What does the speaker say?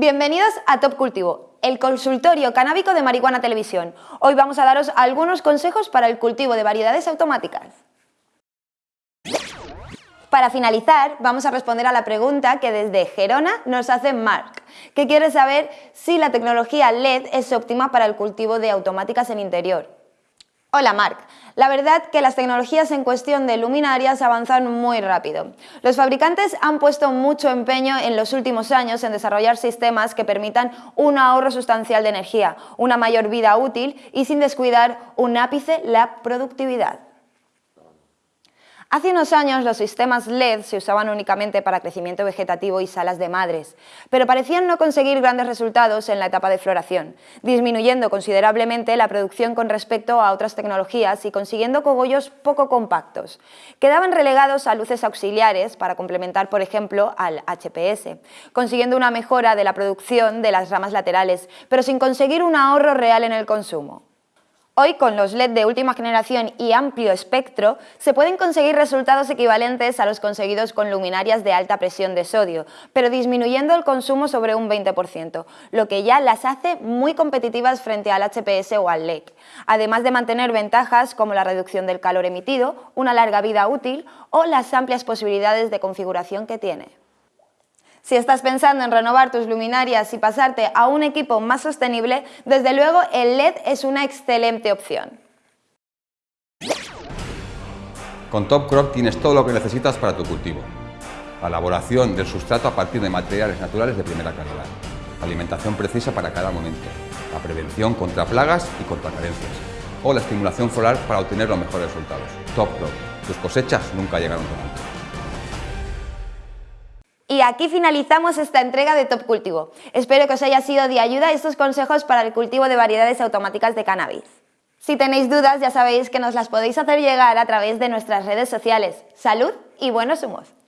Bienvenidos a Top Cultivo, el consultorio canábico de Marihuana Televisión. Hoy vamos a daros algunos consejos para el cultivo de variedades automáticas. Para finalizar, vamos a responder a la pregunta que desde Gerona nos hace Mark, que quiere saber si la tecnología LED es óptima para el cultivo de automáticas en interior. Hola Marc, la verdad que las tecnologías en cuestión de luminarias avanzan muy rápido. Los fabricantes han puesto mucho empeño en los últimos años en desarrollar sistemas que permitan un ahorro sustancial de energía, una mayor vida útil y sin descuidar un ápice la productividad. Hace unos años los sistemas LED se usaban únicamente para crecimiento vegetativo y salas de madres, pero parecían no conseguir grandes resultados en la etapa de floración, disminuyendo considerablemente la producción con respecto a otras tecnologías y consiguiendo cogollos poco compactos. Quedaban relegados a luces auxiliares para complementar, por ejemplo, al HPS, consiguiendo una mejora de la producción de las ramas laterales, pero sin conseguir un ahorro real en el consumo. Hoy, con los LED de última generación y amplio espectro, se pueden conseguir resultados equivalentes a los conseguidos con luminarias de alta presión de sodio, pero disminuyendo el consumo sobre un 20%, lo que ya las hace muy competitivas frente al HPS o al LEC, además de mantener ventajas como la reducción del calor emitido, una larga vida útil o las amplias posibilidades de configuración que tiene. Si estás pensando en renovar tus luminarias y pasarte a un equipo más sostenible, desde luego el LED es una excelente opción. Con Top Crop tienes todo lo que necesitas para tu cultivo. La elaboración del sustrato a partir de materiales naturales de primera calidad. Alimentación precisa para cada momento. La prevención contra plagas y contra carencias. O la estimulación floral para obtener los mejores resultados. Top Crop. Tus cosechas nunca llegaron tan alto. Y aquí finalizamos esta entrega de Top Cultivo. Espero que os haya sido de ayuda estos consejos para el cultivo de variedades automáticas de cannabis. Si tenéis dudas ya sabéis que nos las podéis hacer llegar a través de nuestras redes sociales. ¡Salud y buenos humos!